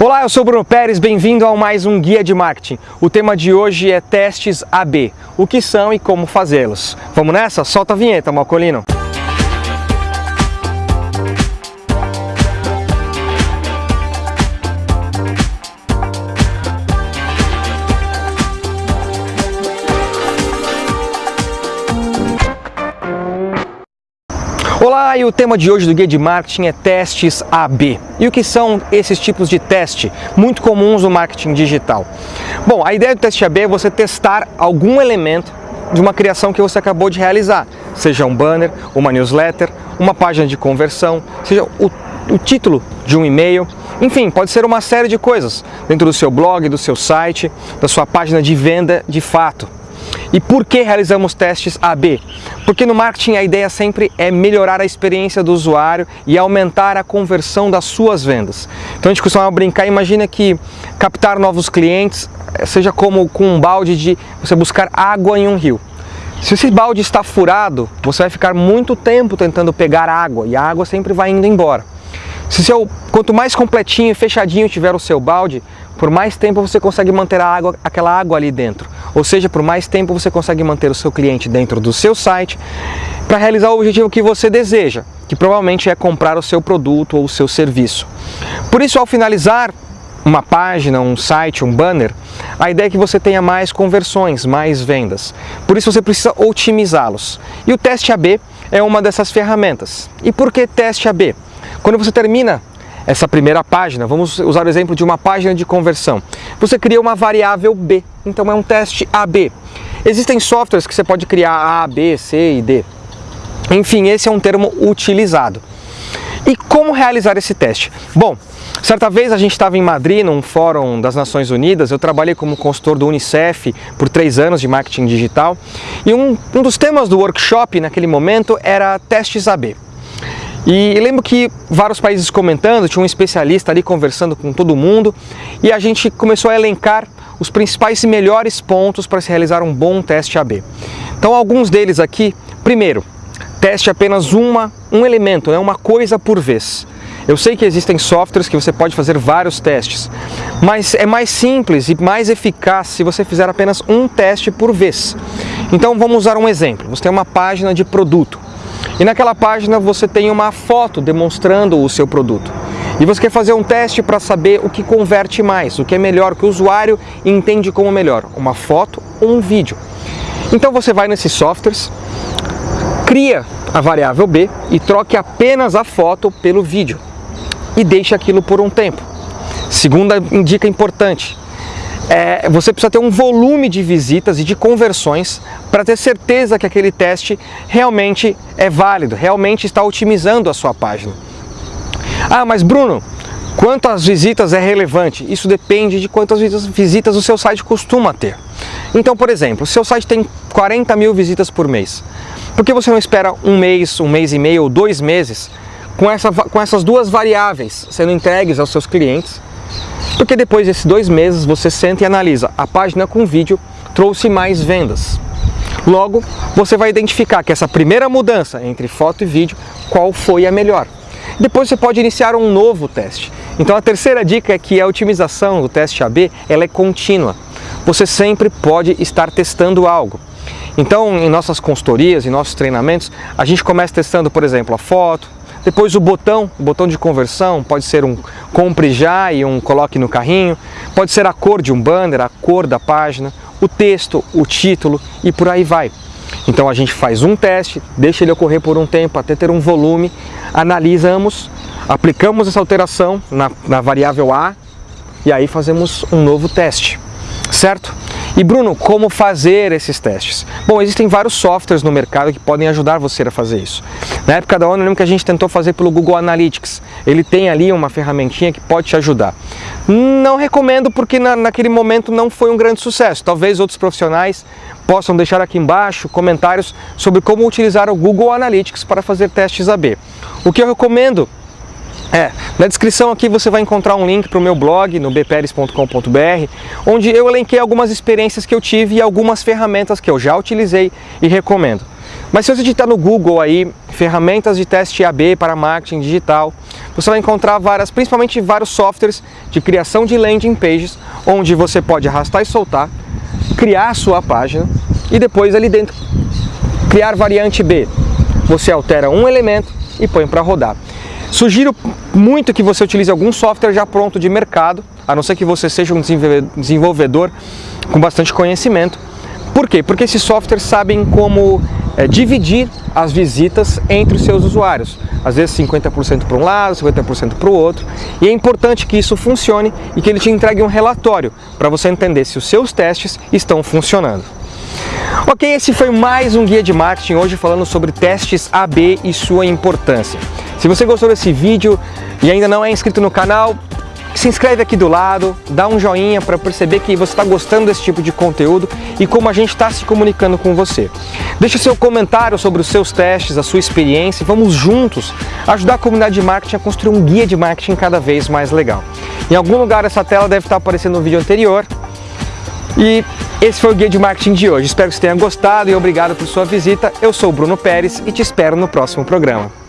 Olá, eu sou Bruno Pérez, bem-vindo a mais um Guia de Marketing. O tema de hoje é testes AB, o que são e como fazê-los. Vamos nessa? Solta a vinheta, Malcolino. Olá, e o tema de hoje do Guia de Marketing é testes AB. E o que são esses tipos de teste muito comuns no marketing digital? Bom, a ideia do teste AB é você testar algum elemento de uma criação que você acabou de realizar, seja um banner, uma newsletter, uma página de conversão, seja o, o título de um e-mail, enfim, pode ser uma série de coisas dentro do seu blog, do seu site, da sua página de venda de fato. E por que realizamos testes AB? Porque no marketing a ideia sempre é melhorar a experiência do usuário e aumentar a conversão das suas vendas. Então a gente costuma brincar, imagina que captar novos clientes eh, seja como com um balde de você buscar água em um rio. Se esse balde está furado, você vai ficar muito tempo tentando pegar água e a água sempre vai indo embora. Se seu, quanto mais completinho e fechadinho tiver o seu balde, por mais tempo você consegue manter a água, aquela água ali dentro. Ou seja, por mais tempo você consegue manter o seu cliente dentro do seu site para realizar o objetivo que você deseja, que provavelmente é comprar o seu produto ou o seu serviço. Por isso, ao finalizar uma página, um site, um banner, a ideia é que você tenha mais conversões, mais vendas. Por isso você precisa otimizá-los. E o teste AB é uma dessas ferramentas. E por que teste AB? Quando você termina essa primeira página, vamos usar o exemplo de uma página de conversão. Você cria uma variável B, então é um teste AB. Existem softwares que você pode criar A, B, C e D. Enfim, esse é um termo utilizado. E como realizar esse teste? Bom, certa vez a gente estava em Madrid, num fórum das Nações Unidas, eu trabalhei como consultor do Unicef por três anos de marketing digital, e um, um dos temas do workshop naquele momento era testes AB. E lembro que vários países comentando, tinha um especialista ali conversando com todo mundo e a gente começou a elencar os principais e melhores pontos para se realizar um bom teste AB. Então alguns deles aqui, primeiro, teste apenas uma, um elemento, né, uma coisa por vez. Eu sei que existem softwares que você pode fazer vários testes, mas é mais simples e mais eficaz se você fizer apenas um teste por vez. Então vamos usar um exemplo. Você tem uma página de produto. E naquela página você tem uma foto demonstrando o seu produto. E você quer fazer um teste para saber o que converte mais, o que é melhor, o que o usuário entende como melhor, uma foto ou um vídeo. Então você vai nesses softwares, cria a variável B e troque apenas a foto pelo vídeo e deixe aquilo por um tempo. Segunda dica importante, é, você precisa ter um volume de visitas e de conversões para ter certeza que aquele teste realmente é válido, realmente está otimizando a sua página. Ah, mas Bruno, quantas visitas é relevante? Isso depende de quantas visitas o seu site costuma ter. Então, por exemplo, seu site tem 40 mil visitas por mês, por que você não espera um mês, um mês e meio ou dois meses com, essa, com essas duas variáveis sendo entregues aos seus clientes porque depois desses dois meses você senta e analisa, a página com vídeo trouxe mais vendas. Logo, você vai identificar que essa primeira mudança entre foto e vídeo, qual foi a melhor. Depois você pode iniciar um novo teste. Então a terceira dica é que a otimização do teste AB ela é contínua. Você sempre pode estar testando algo. Então, em nossas consultorias, em nossos treinamentos, a gente começa testando, por exemplo, a foto, depois o botão, o botão de conversão, pode ser um compre já e um coloque no carrinho, pode ser a cor de um banner, a cor da página, o texto, o título e por aí vai. Então a gente faz um teste, deixa ele ocorrer por um tempo até ter um volume, analisamos, aplicamos essa alteração na, na variável A e aí fazemos um novo teste, certo? E Bruno, como fazer esses testes? Bom, existem vários softwares no mercado que podem ajudar você a fazer isso. Na época da ONU, eu lembro que a gente tentou fazer pelo Google Analytics. Ele tem ali uma ferramentinha que pode te ajudar. Não recomendo porque na, naquele momento não foi um grande sucesso. Talvez outros profissionais possam deixar aqui embaixo comentários sobre como utilizar o Google Analytics para fazer testes AB. O que eu recomendo é, na descrição aqui você vai encontrar um link para o meu blog no bperes.com.br, onde eu elenquei algumas experiências que eu tive e algumas ferramentas que eu já utilizei e recomendo. Mas se você digitar no Google aí, ferramentas de teste AB para marketing digital, você vai encontrar várias, principalmente vários softwares de criação de landing pages, onde você pode arrastar e soltar, criar a sua página e depois ali dentro criar variante B. Você altera um elemento e põe para rodar. Sugiro muito que você utilize algum software já pronto de mercado, a não ser que você seja um desenvolvedor com bastante conhecimento. Por quê? Porque esses softwares sabem como é, dividir as visitas entre os seus usuários. Às vezes 50% para um lado, 50% para o outro. E é importante que isso funcione e que ele te entregue um relatório para você entender se os seus testes estão funcionando. Ok, esse foi mais um guia de marketing hoje falando sobre testes AB e sua importância. Se você gostou desse vídeo e ainda não é inscrito no canal, se inscreve aqui do lado, dá um joinha para perceber que você está gostando desse tipo de conteúdo e como a gente está se comunicando com você. Deixe seu comentário sobre os seus testes, a sua experiência e vamos juntos ajudar a comunidade de marketing a construir um guia de marketing cada vez mais legal. Em algum lugar essa tela deve estar aparecendo no vídeo anterior e esse foi o Guia de Marketing de hoje. Espero que você tenha gostado e obrigado por sua visita. Eu sou o Bruno Pérez e te espero no próximo programa.